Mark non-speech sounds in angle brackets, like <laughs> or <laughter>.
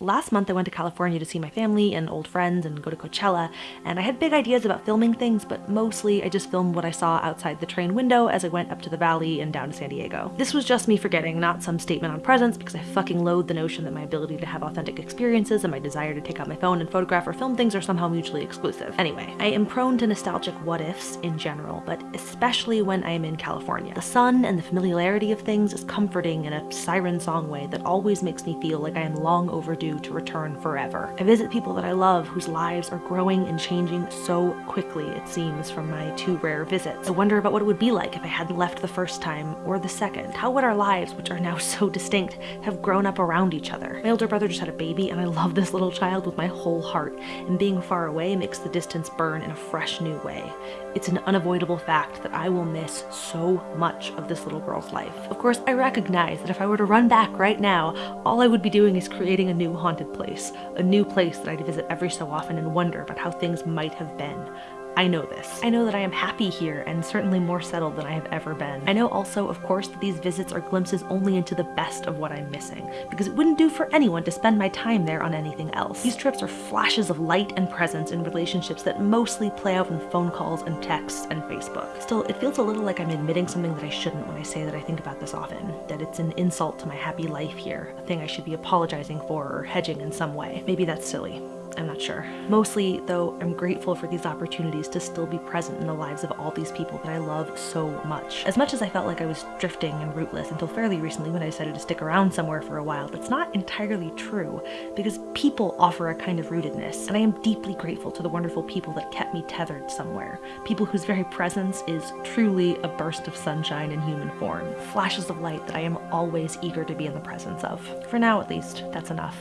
Last month I went to California to see my family and old friends and go to Coachella, and I had big ideas about filming things, but mostly I just filmed what I saw outside the train window as I went up to the valley and down to San Diego. This was just me forgetting, not some statement on presence, because I fucking loathe the notion that my ability to have authentic experiences and my desire to take out my phone and photograph or film things are somehow mutually exclusive. Anyway, I am prone to nostalgic what-ifs in general, but especially when I am in California. The sun and the familiarity of things is comforting in a siren song way that always makes me feel like I am long overdue to return forever. I visit people that I love whose lives are growing and changing so quickly, it seems, from my two rare visits. I wonder about what it would be like if I hadn't left the first time or the second. How would our lives, which are now <laughs> so distinct, have grown up around each other? My older brother just had a baby and I love this little child with my whole heart, and being far away makes the distance burn in a fresh new way. It's an unavoidable fact that I will miss so much of this little girl's life. Of course, I recognize that if I were to run back right now, all I would be doing is creating a new haunted place, a new place that I'd visit every so often and wonder about how things might have been. I know this. I know that I am happy here and certainly more settled than I have ever been. I know also, of course, that these visits are glimpses only into the best of what I'm missing, because it wouldn't do for anyone to spend my time there on anything else. These trips are flashes of light and presence in relationships that mostly play out in phone calls and texts and Facebook. Still, it feels a little like I'm admitting something that I shouldn't when I say that I think about this often, that it's an insult to my happy life here, a thing I should be apologizing for or hedging in some way. Maybe that's silly. I'm not sure. Mostly, though, I'm grateful for these opportunities to still be present in the lives of all these people that I love so much. As much as I felt like I was drifting and rootless until fairly recently when I decided to stick around somewhere for a while, that's not entirely true, because people offer a kind of rootedness, and I am deeply grateful to the wonderful people that kept me tethered somewhere. People whose very presence is truly a burst of sunshine in human form. Flashes of light that I am always eager to be in the presence of. For now, at least, that's enough.